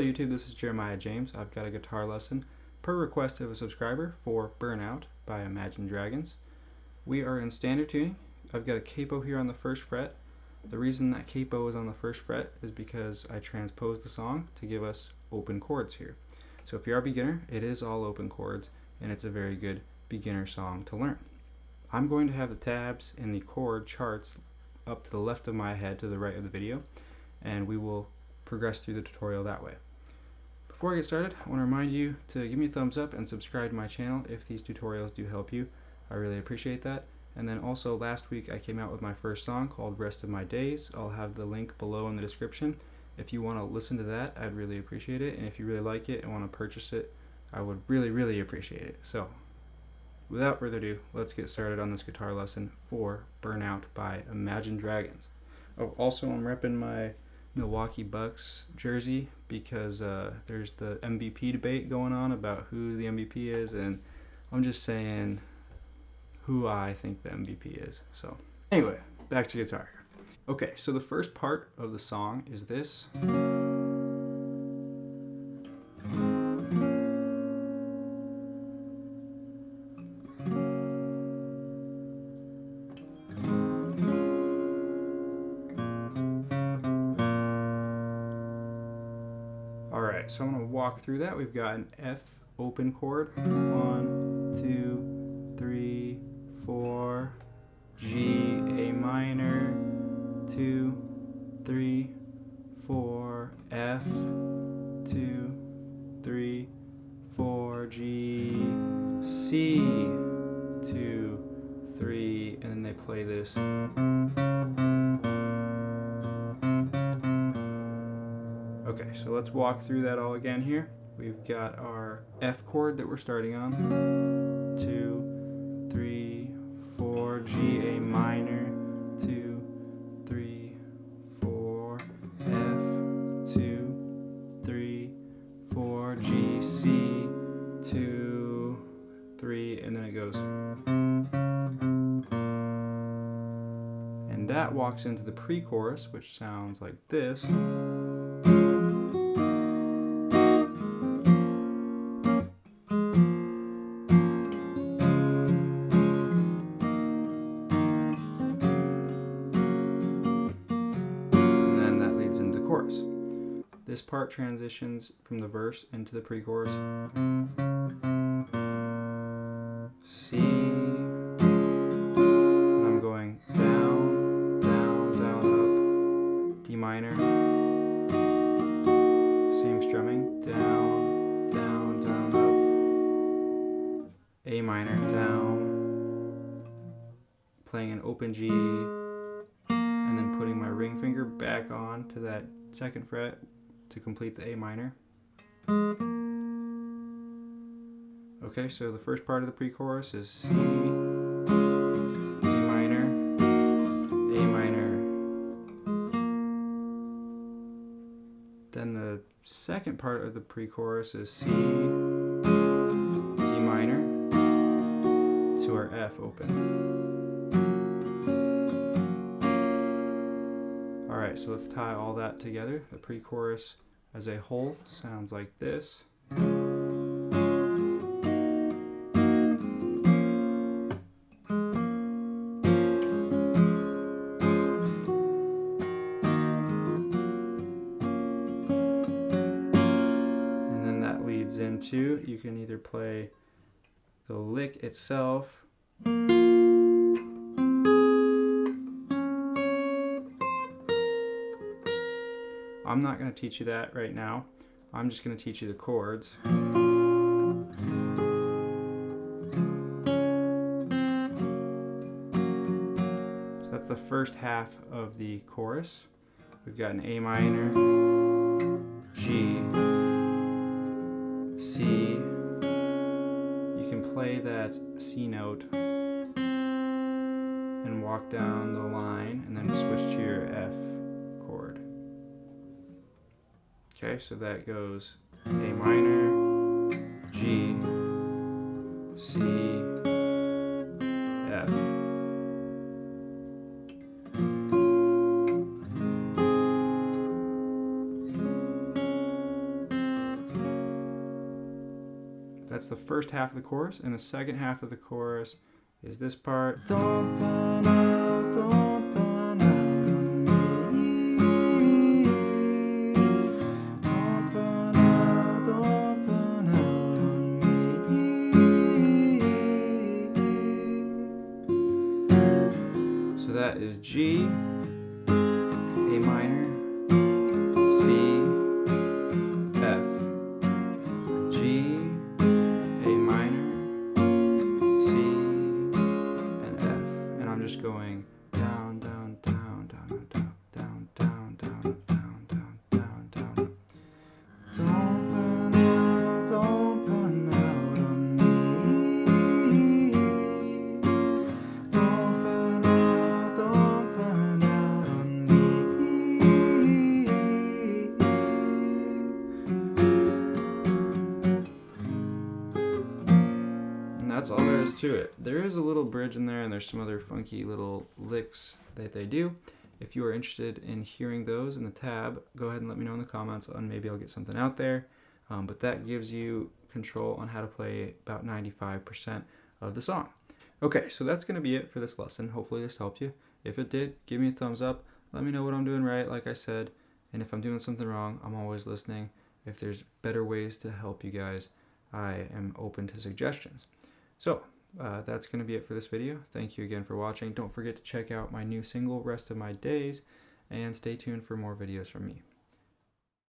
Hello YouTube, this is Jeremiah James. I've got a guitar lesson per request of a subscriber for Burnout by Imagine Dragons. We are in standard tuning. I've got a capo here on the first fret. The reason that capo is on the first fret is because I transposed the song to give us open chords here. So if you're a beginner, it is all open chords and it's a very good beginner song to learn. I'm going to have the tabs in the chord charts up to the left of my head to the right of the video and we will progress through the tutorial that way. Before I get started, I want to remind you to give me a thumbs up and subscribe to my channel if these tutorials do help you. I really appreciate that. And then also last week I came out with my first song called Rest of My Days. I'll have the link below in the description. If you want to listen to that, I'd really appreciate it. And if you really like it and want to purchase it, I would really, really appreciate it. So, without further ado, let's get started on this guitar lesson for Burnout by Imagine Dragons. Oh, also I'm repping my Milwaukee Bucks jersey because uh, there's the MVP debate going on about who the MVP is, and I'm just saying who I think the MVP is. So, anyway, back to guitar. Okay, so the first part of the song is this. So I'm going to walk through that. We've got an F open chord. One, two, three, four. G, A minor. Two, three, four. F, two, three, four. G, C, two, three. And then they play this. Okay, so let's walk through that all again here. We've got our F chord that we're starting on. Two, three, four, G, A minor. Two, three, four, F, two, three, four, G, C, two, three, and then it goes. And that walks into the pre-chorus, which sounds like this. This part transitions from the verse into the pre-chorus. C. And I'm going down, down, down, up. D minor. Same strumming. Down, down, down, up. A minor, down. Playing an open G and then putting my ring finger back on to that second fret to complete the A minor. Okay, so the first part of the pre-chorus is C, D minor, A minor. Then the second part of the pre-chorus is C, D minor to our F open. Alright, so let's tie all that together. The pre-chorus as a whole sounds like this. And then that leads into, you can either play the lick itself I'm not going to teach you that right now. I'm just going to teach you the chords. So that's the first half of the chorus. We've got an A minor, G, C. You can play that C note and walk down the line and then switch to your F Okay, so that goes A minor, G, C, F. That's the first half of the chorus, and the second half of the chorus is this part. Is G, that's all there is to it. There is a little bridge in there, and there's some other funky little licks that they do. If you are interested in hearing those in the tab, go ahead and let me know in the comments, and maybe I'll get something out there. Um, but that gives you control on how to play about 95% of the song. Okay, so that's going to be it for this lesson. Hopefully, this helped you. If it did, give me a thumbs up. Let me know what I'm doing right, like I said. And if I'm doing something wrong, I'm always listening. If there's better ways to help you guys, I am open to suggestions. So, uh, that's going to be it for this video. Thank you again for watching. Don't forget to check out my new single, Rest of My Days, and stay tuned for more videos from me.